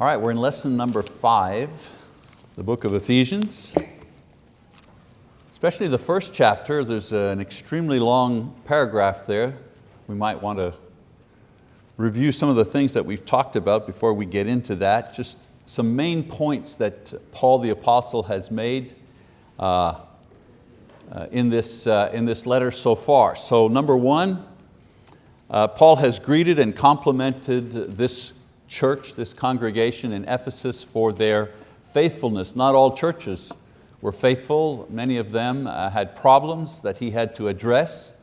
All right, we're in lesson number five, the book of Ephesians. Especially the first chapter, there's an extremely long paragraph there. We might want to review some of the things that we've talked about before we get into that. Just some main points that Paul the Apostle has made uh, uh, in, this, uh, in this letter so far. So number one, uh, Paul has greeted and complimented this church, this congregation in Ephesus for their faithfulness. Not all churches were faithful. Many of them uh, had problems that he had to address.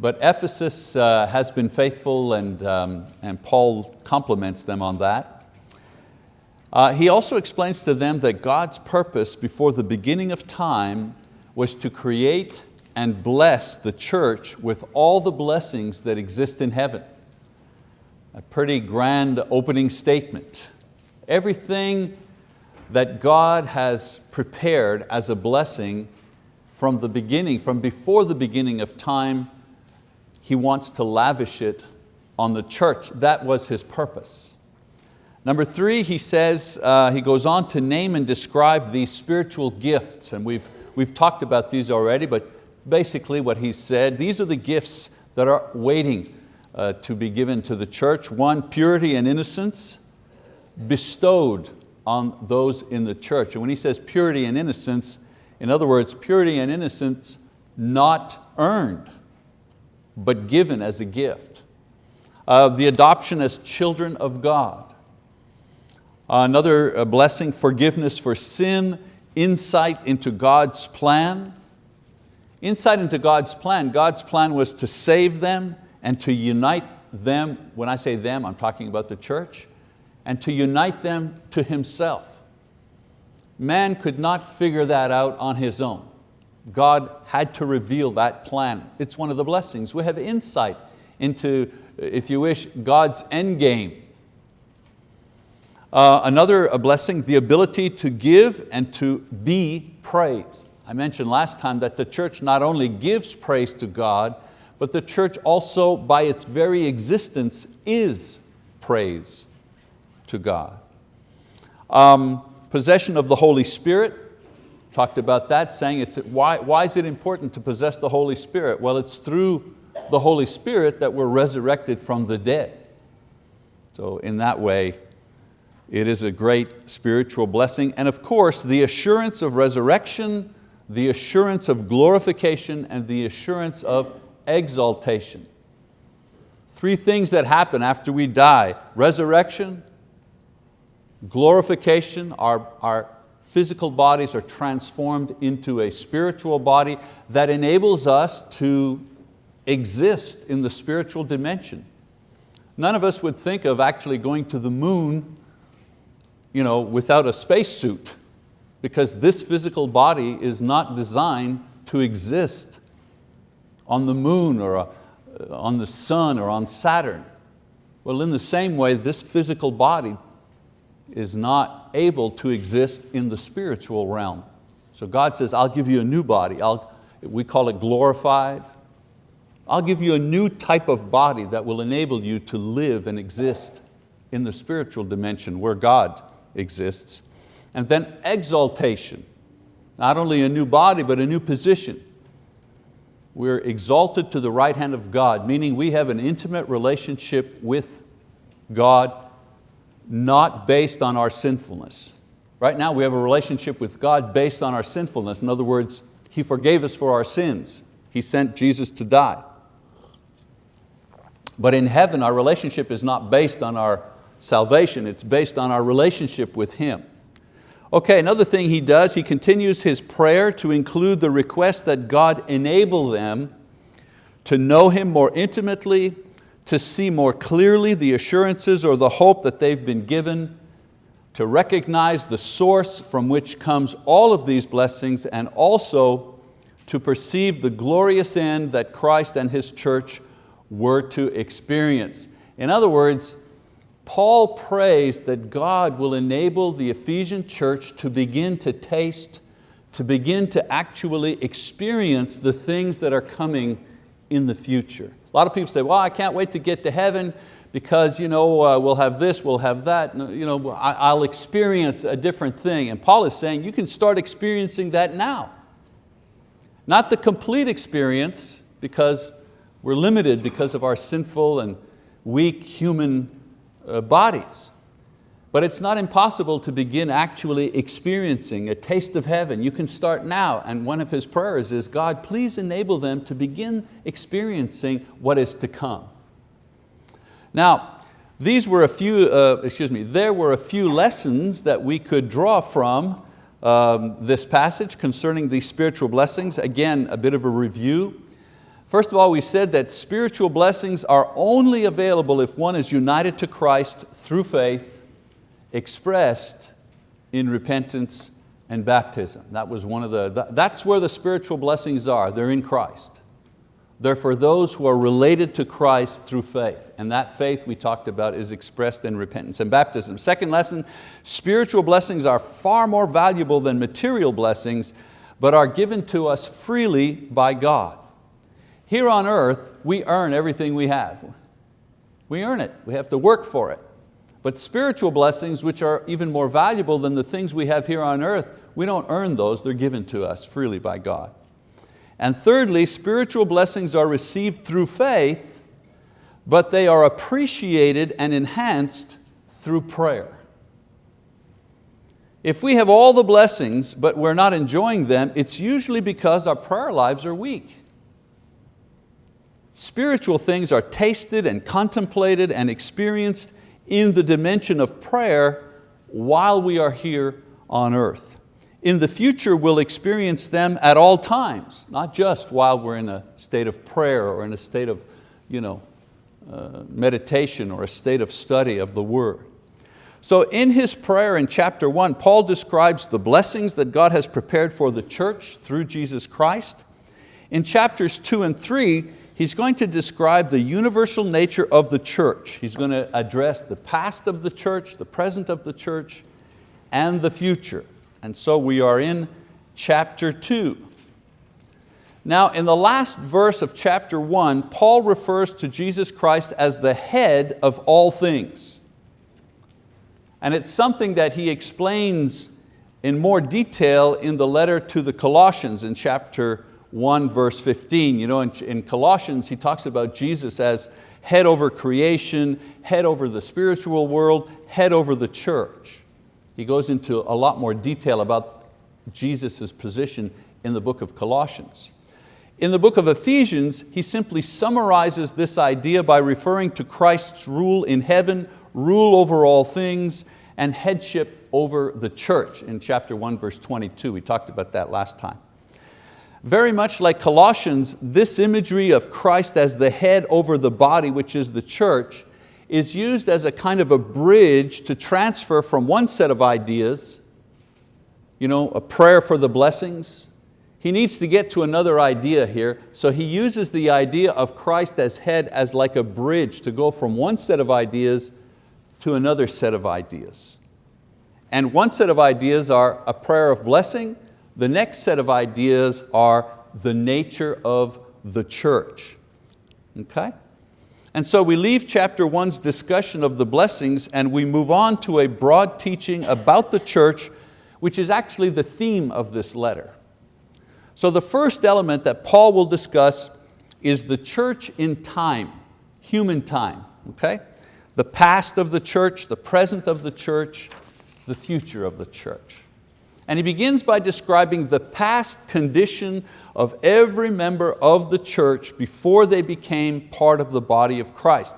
But Ephesus uh, has been faithful and, um, and Paul compliments them on that. Uh, he also explains to them that God's purpose before the beginning of time was to create and bless the church with all the blessings that exist in heaven. A pretty grand opening statement. Everything that God has prepared as a blessing from the beginning, from before the beginning of time, He wants to lavish it on the church. That was His purpose. Number three, he says, uh, he goes on to name and describe these spiritual gifts, and we've, we've talked about these already, but basically what he said, these are the gifts that are waiting uh, to be given to the church. One, purity and innocence bestowed on those in the church. And when he says purity and innocence, in other words, purity and innocence not earned, but given as a gift. Uh, the adoption as children of God. Another uh, blessing, forgiveness for sin, insight into God's plan, Insight into God's plan. God's plan was to save them and to unite them, when I say them, I'm talking about the church, and to unite them to Himself. Man could not figure that out on his own. God had to reveal that plan. It's one of the blessings. We have insight into, if you wish, God's end game. Uh, another blessing, the ability to give and to be praised. I mentioned last time that the church not only gives praise to God, but the church also by its very existence is praise to God. Um, possession of the Holy Spirit, talked about that, saying it's, why, why is it important to possess the Holy Spirit? Well, it's through the Holy Spirit that we're resurrected from the dead. So in that way, it is a great spiritual blessing. And of course, the assurance of resurrection, the assurance of glorification and the assurance of exaltation. Three things that happen after we die, resurrection, glorification, our, our physical bodies are transformed into a spiritual body that enables us to exist in the spiritual dimension. None of us would think of actually going to the moon you know, without a spacesuit because this physical body is not designed to exist on the moon or uh, on the sun or on Saturn. Well, in the same way, this physical body is not able to exist in the spiritual realm. So God says, I'll give you a new body. I'll, we call it glorified. I'll give you a new type of body that will enable you to live and exist in the spiritual dimension where God exists. And then exaltation, not only a new body, but a new position. We're exalted to the right hand of God, meaning we have an intimate relationship with God, not based on our sinfulness. Right now we have a relationship with God based on our sinfulness. In other words, He forgave us for our sins. He sent Jesus to die. But in heaven, our relationship is not based on our salvation, it's based on our relationship with Him. Okay, another thing he does, he continues his prayer to include the request that God enable them to know Him more intimately, to see more clearly the assurances or the hope that they've been given, to recognize the source from which comes all of these blessings and also to perceive the glorious end that Christ and His church were to experience. In other words, Paul prays that God will enable the Ephesian church to begin to taste, to begin to actually experience the things that are coming in the future. A lot of people say, well, I can't wait to get to heaven because you know, uh, we'll have this, we'll have that, you know, I, will experience a different thing. And Paul is saying you can start experiencing that now. Not the complete experience because we're limited because of our sinful and weak human uh, bodies. But it's not impossible to begin actually experiencing a taste of heaven. You can start now, and one of his prayers is, God, please enable them to begin experiencing what is to come. Now, these were a few, uh, excuse me, there were a few lessons that we could draw from um, this passage concerning these spiritual blessings. Again, a bit of a review. First of all, we said that spiritual blessings are only available if one is united to Christ through faith expressed in repentance and baptism. That was one of the, that's where the spiritual blessings are, they're in Christ. They're for those who are related to Christ through faith. And that faith we talked about is expressed in repentance and baptism. Second lesson, spiritual blessings are far more valuable than material blessings, but are given to us freely by God. Here on earth, we earn everything we have. We earn it, we have to work for it. But spiritual blessings, which are even more valuable than the things we have here on earth, we don't earn those, they're given to us freely by God. And thirdly, spiritual blessings are received through faith, but they are appreciated and enhanced through prayer. If we have all the blessings, but we're not enjoying them, it's usually because our prayer lives are weak. Spiritual things are tasted and contemplated and experienced in the dimension of prayer while we are here on earth. In the future, we'll experience them at all times, not just while we're in a state of prayer or in a state of you know, uh, meditation or a state of study of the word. So in his prayer in chapter one, Paul describes the blessings that God has prepared for the church through Jesus Christ. In chapters two and three, he's going to describe the universal nature of the church. He's going to address the past of the church, the present of the church, and the future. And so we are in chapter two. Now in the last verse of chapter one, Paul refers to Jesus Christ as the head of all things. And it's something that he explains in more detail in the letter to the Colossians in chapter 1 verse 15. You know, in, in Colossians he talks about Jesus as head over creation, head over the spiritual world, head over the church. He goes into a lot more detail about Jesus' position in the book of Colossians. In the book of Ephesians, he simply summarizes this idea by referring to Christ's rule in heaven, rule over all things, and headship over the church in chapter 1, verse 22. We talked about that last time. Very much like Colossians, this imagery of Christ as the head over the body, which is the church, is used as a kind of a bridge to transfer from one set of ideas, you know, a prayer for the blessings. He needs to get to another idea here, so he uses the idea of Christ as head as like a bridge to go from one set of ideas to another set of ideas. And one set of ideas are a prayer of blessing, the next set of ideas are the nature of the church. Okay? And so we leave chapter one's discussion of the blessings and we move on to a broad teaching about the church, which is actually the theme of this letter. So the first element that Paul will discuss is the church in time, human time, okay? The past of the church, the present of the church, the future of the church. And he begins by describing the past condition of every member of the church before they became part of the body of Christ.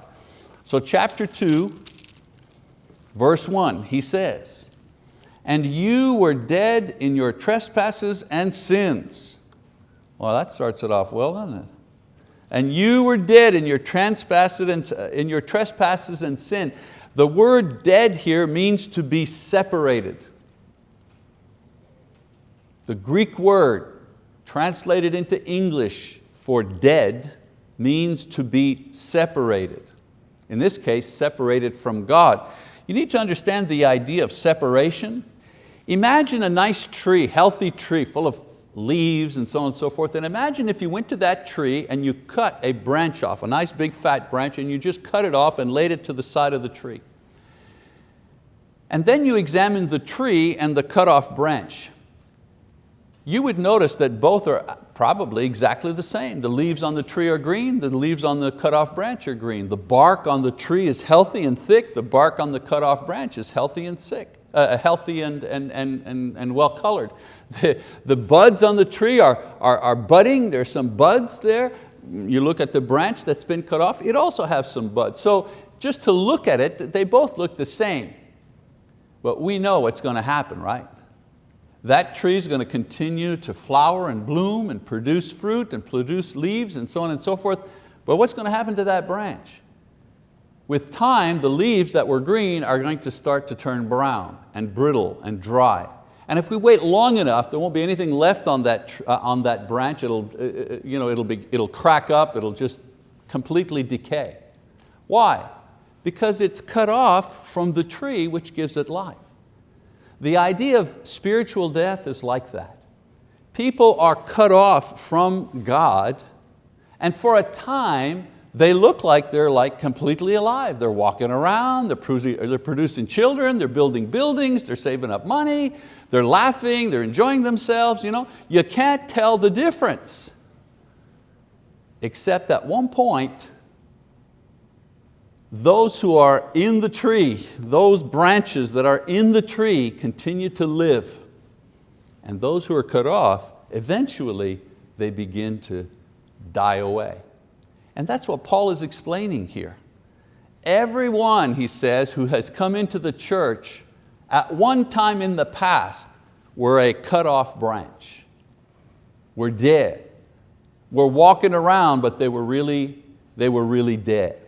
So chapter two, verse one, he says, and you were dead in your trespasses and sins. Well, that starts it off well, doesn't it? And you were dead in your trespasses and, in your trespasses and sin. The word dead here means to be separated. The Greek word translated into English for dead means to be separated. In this case, separated from God. You need to understand the idea of separation. Imagine a nice tree, healthy tree, full of leaves and so on and so forth. And imagine if you went to that tree and you cut a branch off, a nice big fat branch, and you just cut it off and laid it to the side of the tree. And then you examined the tree and the cut off branch. You would notice that both are probably exactly the same. The leaves on the tree are green, the leaves on the cut off branch are green. The bark on the tree is healthy and thick, the bark on the cut off branch is healthy and sick. Uh, healthy and, and, and, and, and well colored. The, the buds on the tree are, are, are budding, there's some buds there. You look at the branch that's been cut off, it also has some buds. So just to look at it, they both look the same. But we know what's going to happen, right? That tree is going to continue to flower and bloom and produce fruit and produce leaves and so on and so forth. But what's going to happen to that branch? With time, the leaves that were green are going to start to turn brown and brittle and dry. And if we wait long enough, there won't be anything left on that, uh, on that branch. It'll, uh, uh, you know, it'll, be, it'll crack up, it'll just completely decay. Why? Because it's cut off from the tree which gives it life. The idea of spiritual death is like that. People are cut off from God and for a time they look like they're like completely alive. They're walking around, they're producing, children, they're building buildings, they're saving up money, they're laughing, they're enjoying themselves. You, know? you can't tell the difference. Except at one point, those who are in the tree, those branches that are in the tree continue to live. And those who are cut off, eventually they begin to die away. And that's what Paul is explaining here. Everyone, he says, who has come into the church at one time in the past were a cut off branch. Were dead. Were walking around, but they were really, they were really dead.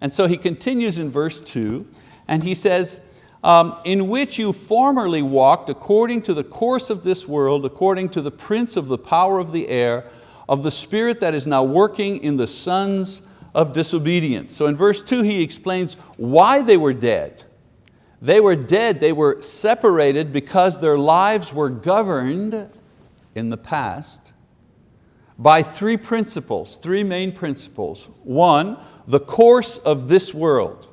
And so he continues in verse two, and he says, um, in which you formerly walked according to the course of this world, according to the prince of the power of the air, of the spirit that is now working in the sons of disobedience. So in verse two he explains why they were dead. They were dead, they were separated because their lives were governed in the past by three principles, three main principles. One, the course of this world.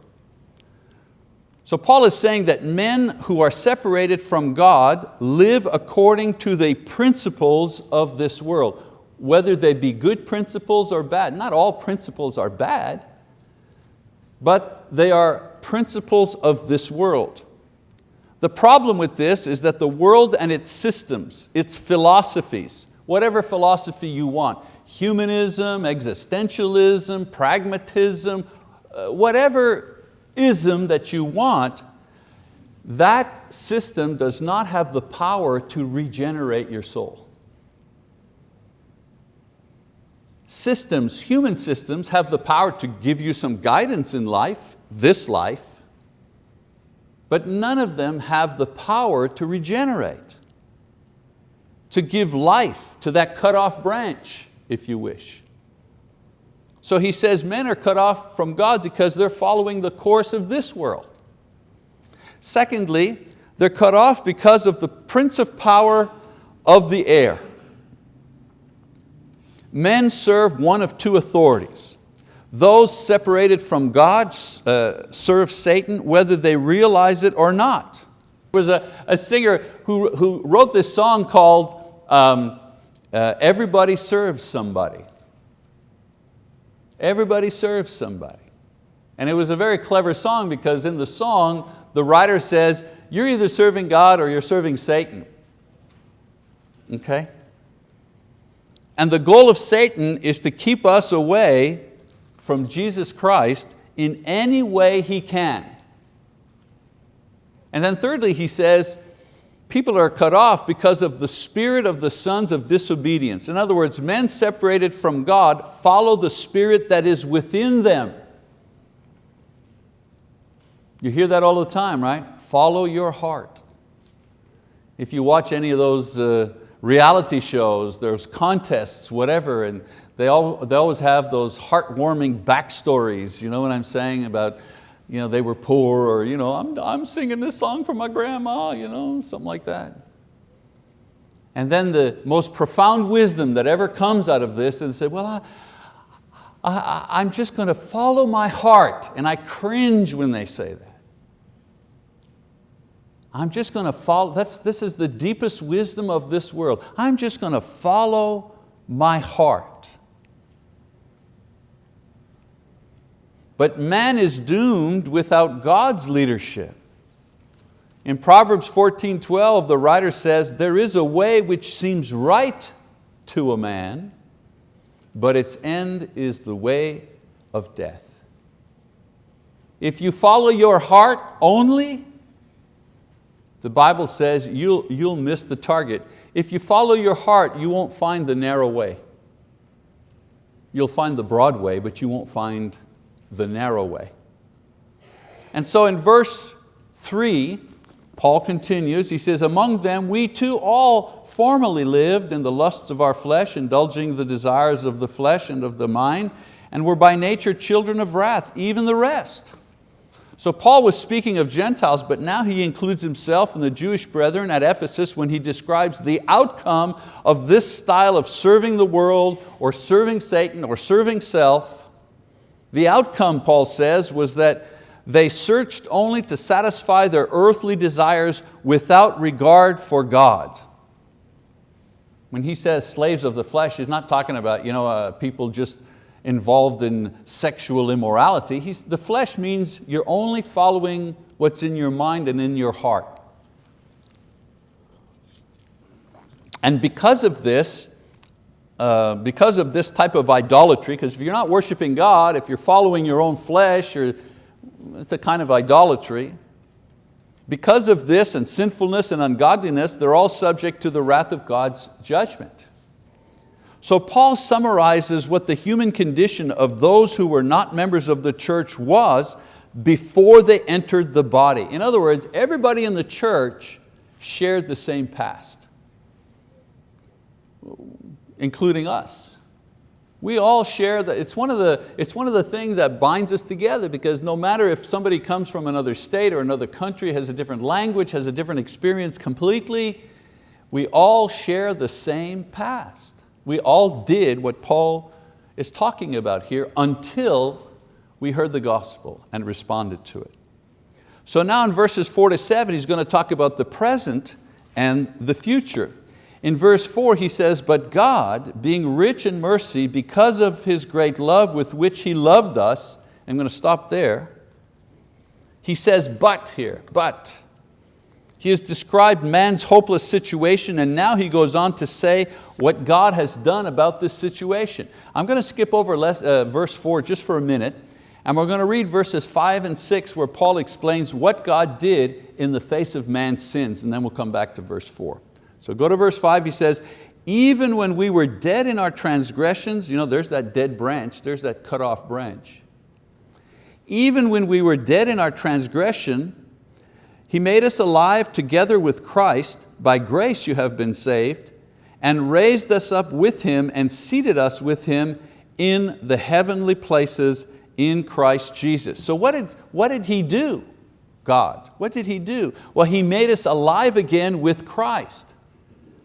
So Paul is saying that men who are separated from God live according to the principles of this world whether they be good principles or bad. Not all principles are bad, but they are principles of this world. The problem with this is that the world and its systems, its philosophies, whatever philosophy you want, humanism, existentialism, pragmatism, uh, whatever ism that you want, that system does not have the power to regenerate your soul. systems, human systems, have the power to give you some guidance in life, this life, but none of them have the power to regenerate, to give life to that cut off branch, if you wish. So he says men are cut off from God because they're following the course of this world. Secondly, they're cut off because of the prince of power of the air men serve one of two authorities. Those separated from God uh, serve Satan whether they realize it or not. There was a, a singer who, who wrote this song called um, uh, Everybody Serves Somebody. Everybody serves somebody. And it was a very clever song because in the song, the writer says, you're either serving God or you're serving Satan. Okay? And the goal of Satan is to keep us away from Jesus Christ in any way he can. And then thirdly, he says, people are cut off because of the spirit of the sons of disobedience. In other words, men separated from God follow the spirit that is within them. You hear that all the time, right? Follow your heart. If you watch any of those uh, reality shows, there's contests, whatever, and they, all, they always have those heartwarming backstories, you know what I'm saying, about you know, they were poor, or you know, I'm, I'm singing this song for my grandma, you know, something like that. And then the most profound wisdom that ever comes out of this and say, well, I, I, I'm just going to follow my heart. And I cringe when they say that. I'm just going to follow, that's, this is the deepest wisdom of this world. I'm just going to follow my heart. But man is doomed without God's leadership. In Proverbs 14, 12, the writer says, there is a way which seems right to a man, but its end is the way of death. If you follow your heart only, the Bible says you'll, you'll miss the target. If you follow your heart, you won't find the narrow way. You'll find the broad way, but you won't find the narrow way. And so in verse three, Paul continues, he says, among them we too all formerly lived in the lusts of our flesh, indulging the desires of the flesh and of the mind, and were by nature children of wrath, even the rest. So Paul was speaking of Gentiles, but now he includes himself and the Jewish brethren at Ephesus when he describes the outcome of this style of serving the world or serving Satan or serving self. The outcome, Paul says, was that they searched only to satisfy their earthly desires without regard for God. When he says slaves of the flesh, he's not talking about you know, uh, people just involved in sexual immorality. He's, the flesh means you're only following what's in your mind and in your heart. And because of this, uh, because of this type of idolatry, because if you're not worshiping God, if you're following your own flesh, it's a kind of idolatry. Because of this and sinfulness and ungodliness, they're all subject to the wrath of God's judgment. So Paul summarizes what the human condition of those who were not members of the church was before they entered the body. In other words, everybody in the church shared the same past, including us. We all share that, it's one, of the, it's one of the things that binds us together because no matter if somebody comes from another state or another country, has a different language, has a different experience completely, we all share the same past. We all did what Paul is talking about here until we heard the gospel and responded to it. So now in verses four to seven, he's going to talk about the present and the future. In verse four he says, but God, being rich in mercy because of His great love with which He loved us, I'm going to stop there. He says but here, but. He has described man's hopeless situation and now he goes on to say what God has done about this situation. I'm going to skip over less, uh, verse four just for a minute and we're going to read verses five and six where Paul explains what God did in the face of man's sins and then we'll come back to verse four. So go to verse five, he says, even when we were dead in our transgressions, you know, there's that dead branch, there's that cut off branch. Even when we were dead in our transgression, He made us alive together with Christ, by grace you have been saved, and raised us up with Him and seated us with Him in the heavenly places in Christ Jesus. So what did, what did He do, God? What did He do? Well, He made us alive again with Christ.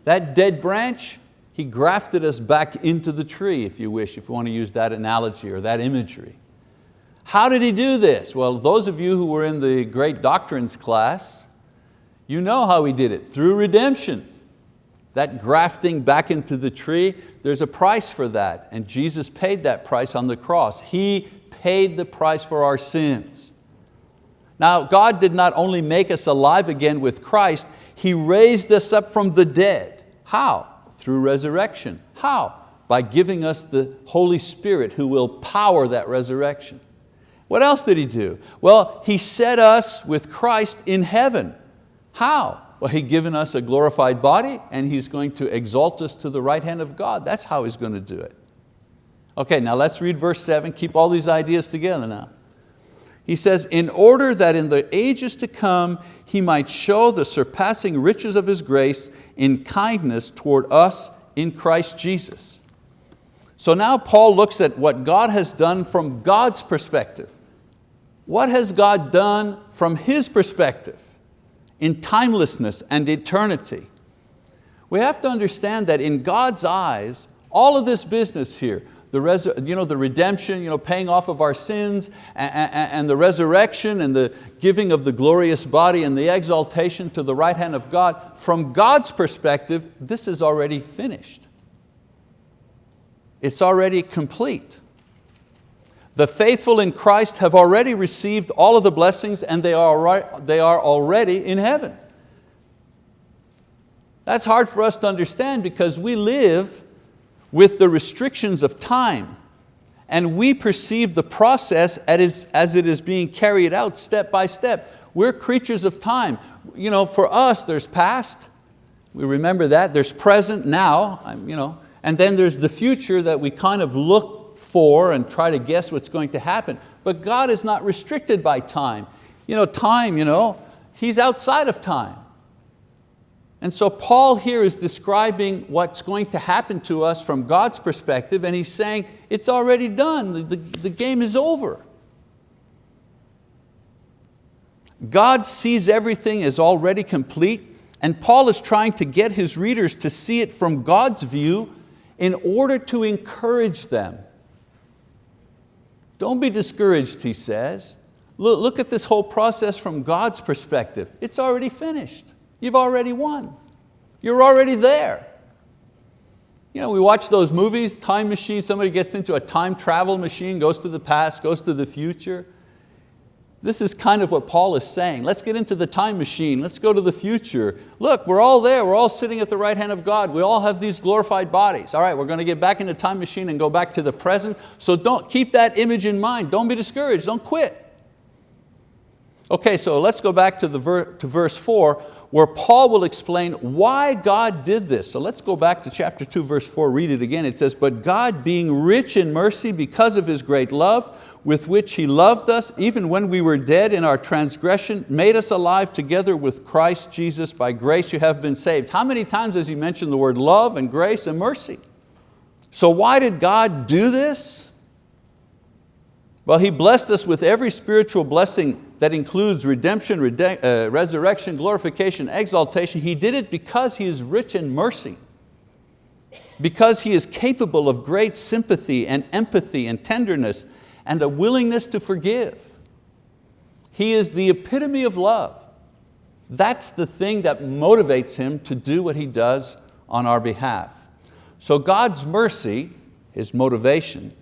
That dead branch, he grafted us back into the tree, if you wish, if you want to use that analogy or that imagery. How did he do this? Well, those of you who were in the great doctrines class, you know how he did it, through redemption. That grafting back into the tree, there's a price for that, and Jesus paid that price on the cross. He paid the price for our sins. Now, God did not only make us alive again with Christ, he raised us up from the dead. How? Through resurrection. How? By giving us the Holy Spirit who will power that resurrection. What else did He do? Well, He set us with Christ in heaven. How? Well, He's given us a glorified body and He's going to exalt us to the right hand of God. That's how He's going to do it. Okay, now let's read verse seven. Keep all these ideas together now. He says, in order that in the ages to come He might show the surpassing riches of His grace in kindness toward us in Christ Jesus. So now Paul looks at what God has done from God's perspective. What has God done from His perspective in timelessness and eternity? We have to understand that in God's eyes, all of this business here, the, res you know, the redemption, you know, paying off of our sins, and, and, the resurrection, and the giving of the glorious body, and the exaltation to the right hand of God, from God's perspective, this is already finished. It's already complete. The faithful in Christ have already received all of the blessings and they are, they are already in heaven. That's hard for us to understand because we live with the restrictions of time and we perceive the process as it is being carried out step by step. We're creatures of time. You know, for us, there's past, we remember that, there's present, now, you know, and then there's the future that we kind of look for and try to guess what's going to happen. But God is not restricted by time. You know, time, you know, He's outside of time. And so Paul here is describing what's going to happen to us from God's perspective and he's saying, it's already done, the, the, the game is over. God sees everything as already complete and Paul is trying to get his readers to see it from God's view in order to encourage them. Don't be discouraged, he says. Look, look at this whole process from God's perspective. It's already finished. You've already won. You're already there. You know, we watch those movies, time machine, somebody gets into a time travel machine, goes to the past, goes to the future. This is kind of what Paul is saying. Let's get into the time machine. Let's go to the future. Look, we're all there. We're all sitting at the right hand of God. We all have these glorified bodies. All right, we're going to get back in the time machine and go back to the present. So don't keep that image in mind. Don't be discouraged. Don't quit. Okay, so let's go back to, the ver to verse four where Paul will explain why God did this. So let's go back to chapter 2, verse 4, read it again. It says, But God being rich in mercy because of His great love, with which He loved us, even when we were dead in our transgression, made us alive together with Christ Jesus. By grace you have been saved. How many times has He mentioned the word love and grace and mercy? So why did God do this? Well, He blessed us with every spiritual blessing that includes redemption, uh, resurrection, glorification, exaltation. He did it because He is rich in mercy, because He is capable of great sympathy and empathy and tenderness and a willingness to forgive. He is the epitome of love. That's the thing that motivates Him to do what He does on our behalf. So God's mercy, His motivation,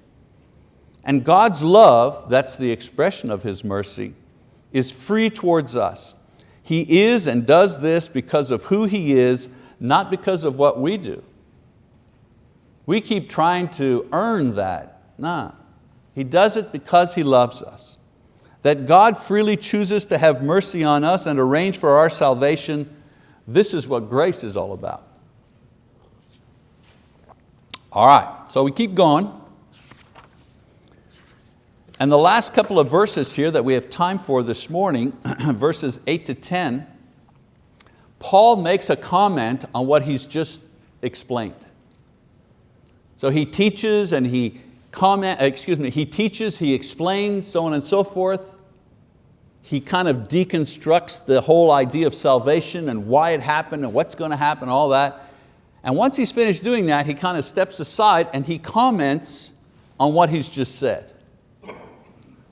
and God's love, that's the expression of His mercy, is free towards us. He is and does this because of who He is, not because of what we do. We keep trying to earn that. Nah, He does it because He loves us. That God freely chooses to have mercy on us and arrange for our salvation, this is what grace is all about. All right, so we keep going. And the last couple of verses here that we have time for this morning, verses eight to 10, Paul makes a comment on what he's just explained. So he teaches and he comment, uh, excuse me, he teaches, he explains, so on and so forth. He kind of deconstructs the whole idea of salvation and why it happened and what's going to happen, all that. And once he's finished doing that, he kind of steps aside and he comments on what he's just said.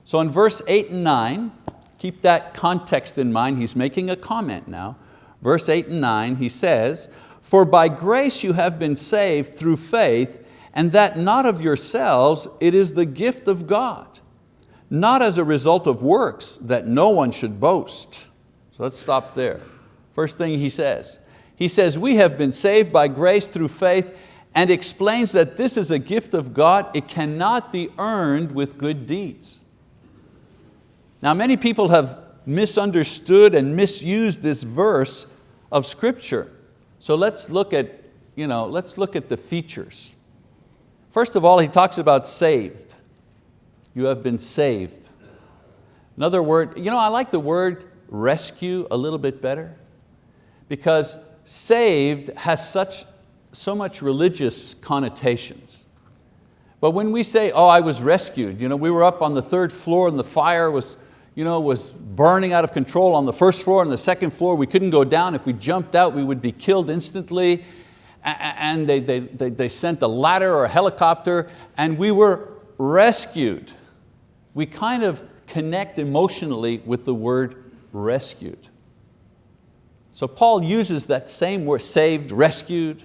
So in verse eight and nine, keep that context in mind, he's making a comment now. Verse eight and nine, he says, for by grace you have been saved through faith, and that not of yourselves, it is the gift of God, not as a result of works, that no one should boast. So let's stop there. First thing he says, he says, we have been saved by grace through faith, and explains that this is a gift of God, it cannot be earned with good deeds. Now many people have misunderstood and misused this verse of scripture. So let's look at, you know, let's look at the features. First of all, he talks about saved. You have been saved. Another word, you know, I like the word rescue a little bit better because saved has such, so much religious connotations. But when we say, oh, I was rescued, you know, we were up on the third floor and the fire was you know, was burning out of control on the first floor and the second floor. We couldn't go down. If we jumped out, we would be killed instantly. and they, they, they, they sent a ladder or a helicopter and we were rescued. We kind of connect emotionally with the word rescued. So Paul uses that same word, saved, rescued.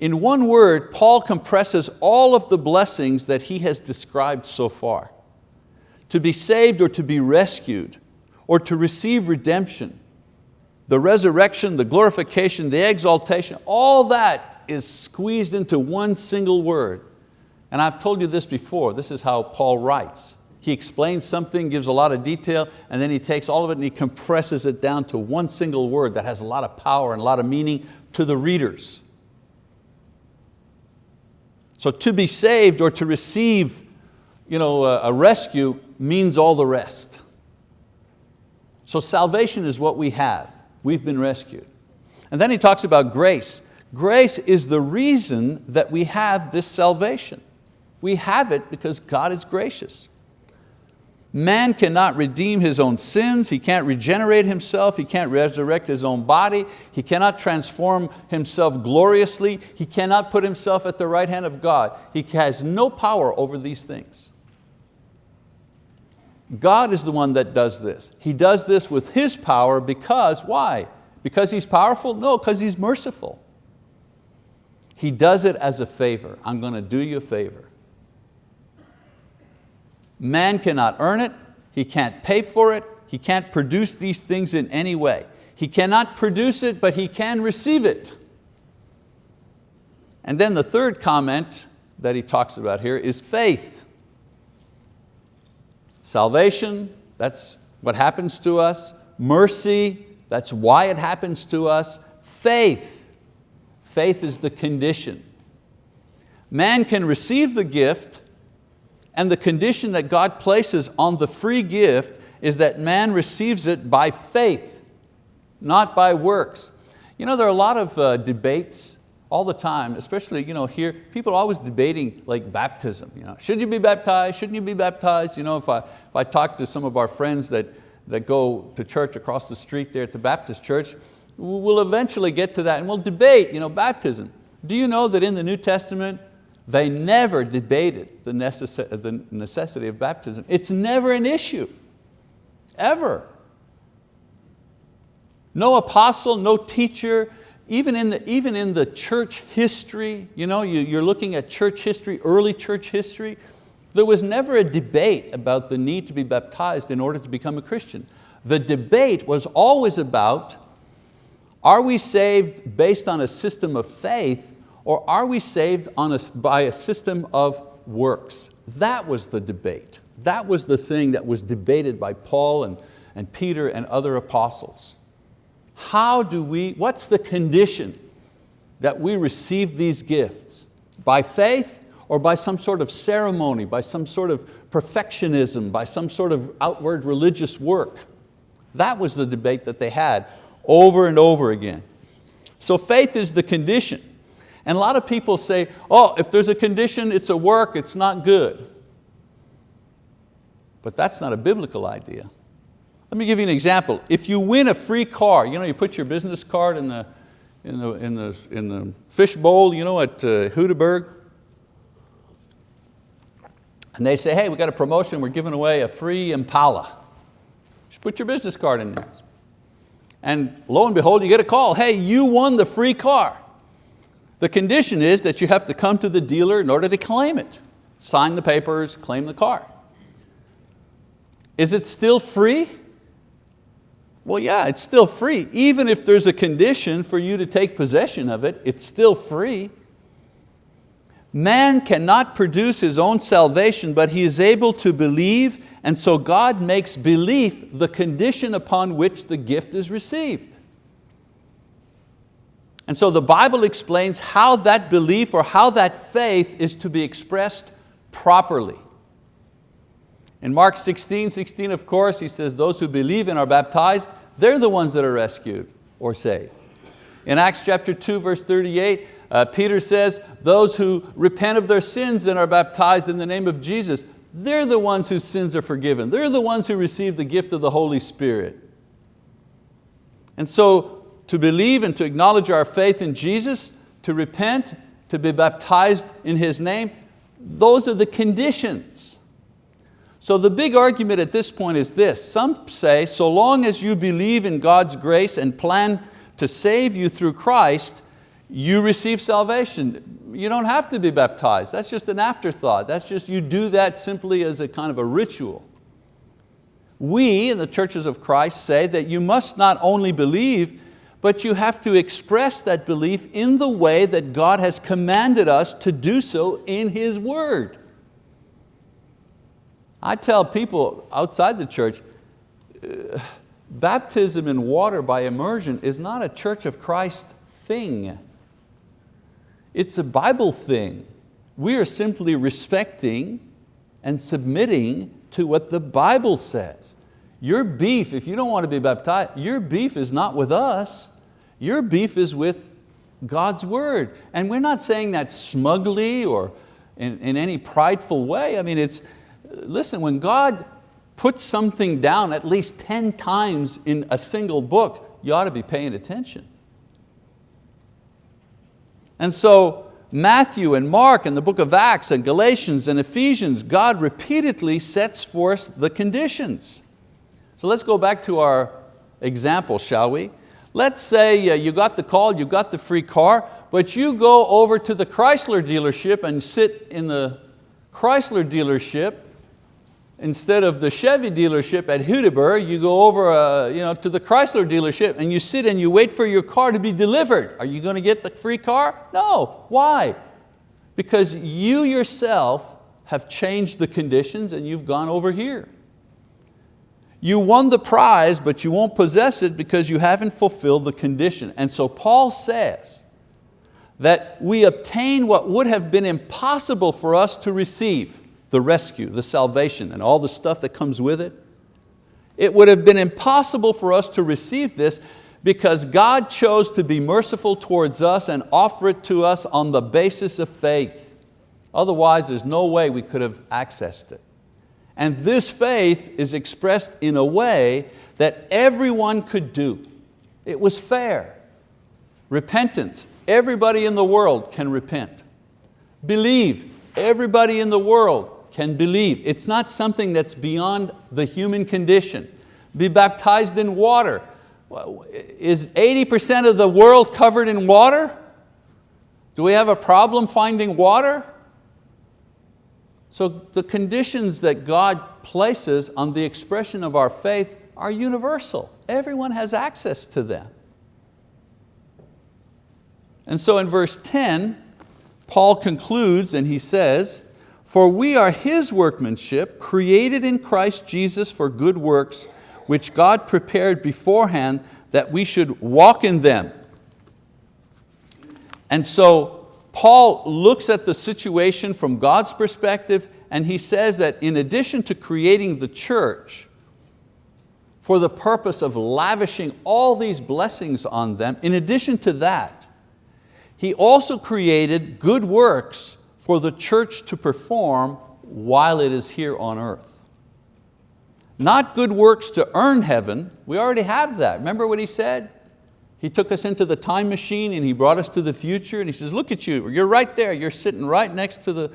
In one word, Paul compresses all of the blessings that he has described so far. To be saved or to be rescued, or to receive redemption, the resurrection, the glorification, the exaltation, all that is squeezed into one single word. And I've told you this before, this is how Paul writes. He explains something, gives a lot of detail, and then he takes all of it and he compresses it down to one single word that has a lot of power and a lot of meaning to the readers. So to be saved or to receive you know, a rescue means all the rest. So salvation is what we have. We've been rescued. And then he talks about grace. Grace is the reason that we have this salvation. We have it because God is gracious. Man cannot redeem his own sins, he can't regenerate himself, he can't resurrect his own body, he cannot transform himself gloriously, he cannot put himself at the right hand of God. He has no power over these things. God is the one that does this. He does this with His power because, why? Because He's powerful? No, because He's merciful. He does it as a favor. I'm going to do you a favor. Man cannot earn it, he can't pay for it, he can't produce these things in any way. He cannot produce it, but he can receive it. And then the third comment that he talks about here is faith. Salvation, that's what happens to us. Mercy, that's why it happens to us. Faith, faith is the condition. Man can receive the gift and the condition that God places on the free gift is that man receives it by faith, not by works. You know, there are a lot of uh, debates all the time, especially you know, here, people are always debating like baptism. You know, should you be baptized, shouldn't you be baptized? You know, if I, if I talk to some of our friends that, that go to church across the street there at the Baptist church, we'll eventually get to that and we'll debate you know, baptism. Do you know that in the New Testament, they never debated the, necess the necessity of baptism. It's never an issue, ever. No apostle, no teacher, even in the, even in the church history, you know, you, you're looking at church history, early church history, there was never a debate about the need to be baptized in order to become a Christian. The debate was always about, are we saved based on a system of faith or are we saved on a, by a system of works? That was the debate. That was the thing that was debated by Paul and, and Peter and other apostles. How do we, what's the condition that we receive these gifts? By faith or by some sort of ceremony, by some sort of perfectionism, by some sort of outward religious work? That was the debate that they had over and over again. So faith is the condition. And a lot of people say, oh, if there's a condition, it's a work, it's not good. But that's not a biblical idea. Let me give you an example. If you win a free car, you know, you put your business card in the, in the, in the, in the fish bowl you know, at uh, Hudeberg, and they say, hey, we got a promotion, we're giving away a free Impala. Just put your business card in there. And lo and behold, you get a call, hey, you won the free car. The condition is that you have to come to the dealer in order to claim it. Sign the papers, claim the car. Is it still free? Well, yeah, it's still free. Even if there's a condition for you to take possession of it, it's still free. Man cannot produce his own salvation, but he is able to believe, and so God makes belief the condition upon which the gift is received. And so the Bible explains how that belief or how that faith is to be expressed properly. In Mark 16, 16 of course, he says, those who believe and are baptized, they're the ones that are rescued or saved. In Acts chapter 2, verse 38, uh, Peter says, those who repent of their sins and are baptized in the name of Jesus, they're the ones whose sins are forgiven. They're the ones who receive the gift of the Holy Spirit. And so to believe and to acknowledge our faith in Jesus, to repent, to be baptized in His name, those are the conditions. So the big argument at this point is this. Some say, so long as you believe in God's grace and plan to save you through Christ, you receive salvation. You don't have to be baptized. That's just an afterthought. That's just, you do that simply as a kind of a ritual. We in the churches of Christ say that you must not only believe, but you have to express that belief in the way that God has commanded us to do so in His word. I tell people outside the church, uh, baptism in water by immersion is not a Church of Christ thing. It's a Bible thing. We are simply respecting and submitting to what the Bible says. Your beef, if you don't want to be baptized, your beef is not with us. Your beef is with God's word. And we're not saying that smugly or in, in any prideful way. I mean, it's, listen, when God puts something down at least 10 times in a single book, you ought to be paying attention. And so Matthew and Mark and the book of Acts and Galatians and Ephesians, God repeatedly sets forth the conditions. So let's go back to our example, shall we? Let's say uh, you got the call, you got the free car, but you go over to the Chrysler dealership and sit in the Chrysler dealership instead of the Chevy dealership at Hudiburg, you go over uh, you know, to the Chrysler dealership and you sit and you wait for your car to be delivered. Are you going to get the free car? No, why? Because you yourself have changed the conditions and you've gone over here. You won the prize, but you won't possess it because you haven't fulfilled the condition. And so Paul says that we obtain what would have been impossible for us to receive the rescue, the salvation, and all the stuff that comes with it. It would have been impossible for us to receive this because God chose to be merciful towards us and offer it to us on the basis of faith. Otherwise, there's no way we could have accessed it. And this faith is expressed in a way that everyone could do. It was fair. Repentance, everybody in the world can repent. Believe, everybody in the world can believe. It's not something that's beyond the human condition. Be baptized in water. Is 80% of the world covered in water? Do we have a problem finding water? So the conditions that God places on the expression of our faith are universal. Everyone has access to them. And so in verse 10, Paul concludes and he says, for we are His workmanship, created in Christ Jesus for good works, which God prepared beforehand that we should walk in them. And so Paul looks at the situation from God's perspective and he says that in addition to creating the church for the purpose of lavishing all these blessings on them, in addition to that, he also created good works for the church to perform while it is here on earth. Not good works to earn heaven, we already have that. Remember what he said? He took us into the time machine and he brought us to the future and he says, look at you, you're right there, you're sitting right next to the,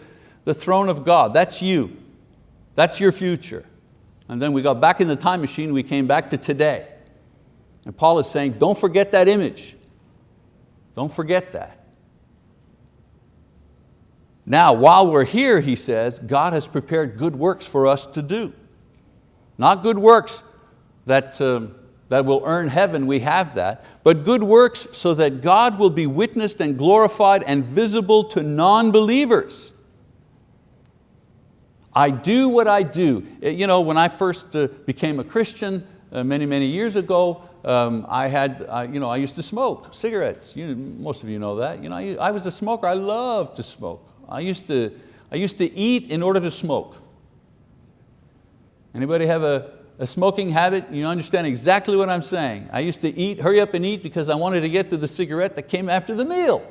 the throne of God. That's you, that's your future. And then we got back in the time machine, we came back to today. And Paul is saying, don't forget that image. Don't forget that. Now, while we're here, he says, God has prepared good works for us to do. Not good works that, uh, that will earn heaven, we have that, but good works so that God will be witnessed and glorified and visible to non-believers. I do what I do. Uh, you know, when I first uh, became a Christian uh, many, many years ago, um, I, had, you know, I used to smoke cigarettes. You, most of you know that. You know, I, I was a smoker, I loved to smoke. I used to, I used to eat in order to smoke. Anybody have a, a smoking habit? You understand exactly what I'm saying. I used to eat, hurry up and eat because I wanted to get to the cigarette that came after the meal.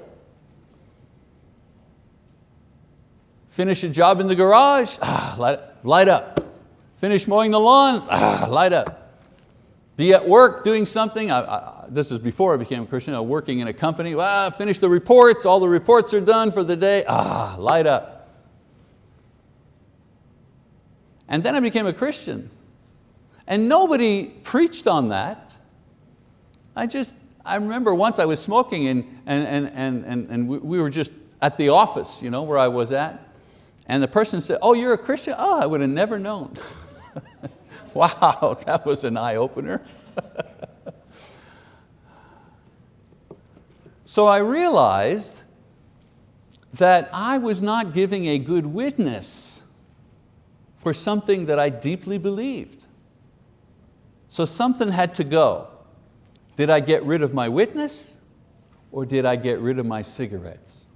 Finish a job in the garage, ah, light, light up. Finish mowing the lawn, ah, light up. be at work doing something. I, this is before I became a Christian, was working in a company. Well, finish the reports, all the reports are done for the day. Ah, light up. And then I became a Christian. And nobody preached on that. I just, I remember once I was smoking and, and, and, and, and, and we were just at the office you know, where I was at. And the person said, oh, you're a Christian? Oh, I would have never known. wow, that was an eye opener. so I realized that I was not giving a good witness for something that I deeply believed. So something had to go. Did I get rid of my witness or did I get rid of my cigarettes?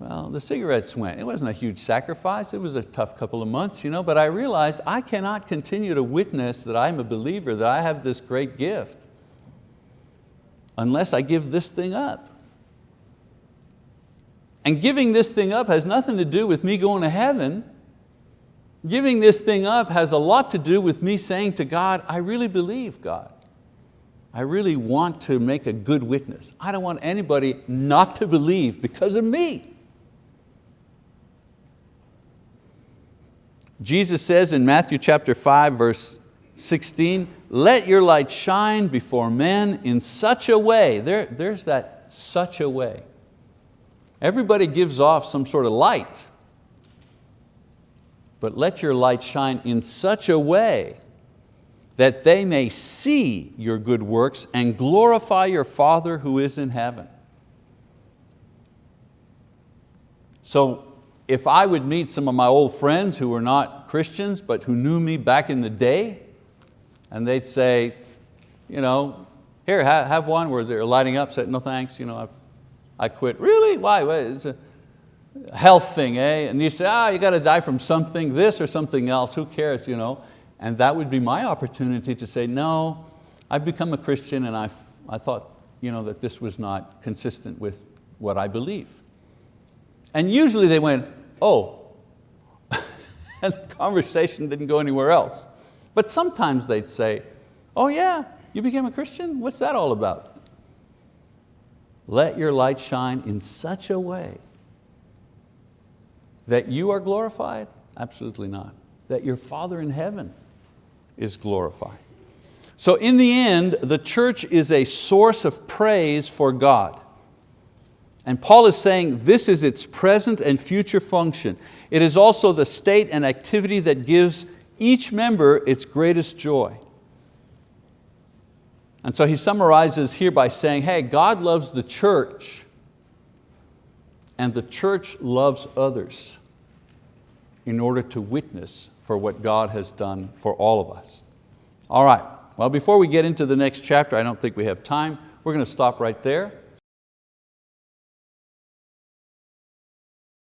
Well, the cigarettes went. It wasn't a huge sacrifice. It was a tough couple of months, you know, but I realized I cannot continue to witness that I'm a believer, that I have this great gift, unless I give this thing up. And giving this thing up has nothing to do with me going to heaven. Giving this thing up has a lot to do with me saying to God, I really believe God. I really want to make a good witness. I don't want anybody not to believe because of me. Jesus says in Matthew chapter 5, verse 16, let your light shine before men in such a way, there, there's that such a way. Everybody gives off some sort of light, but let your light shine in such a way that they may see your good works and glorify your Father who is in heaven. So if I would meet some of my old friends who were not Christians but who knew me back in the day, and they'd say, you know, here, have, have one where they're lighting up, said, no thanks, you know, I've, I quit. Really, why? It's a health thing, eh? And you say, ah, you got to die from something, this or something else, who cares, you know? And that would be my opportunity to say, no, I've become a Christian and I, I thought you know, that this was not consistent with what I believe. And usually they went, oh, and the conversation didn't go anywhere else. But sometimes they'd say, oh yeah, you became a Christian? What's that all about? Let your light shine in such a way that you are glorified? Absolutely not. That your Father in heaven is glorified. So in the end, the church is a source of praise for God. And Paul is saying this is its present and future function. It is also the state and activity that gives each member its greatest joy. And so he summarizes here by saying, hey, God loves the church and the church loves others in order to witness for what God has done for all of us. All right, well before we get into the next chapter, I don't think we have time, we're going to stop right there.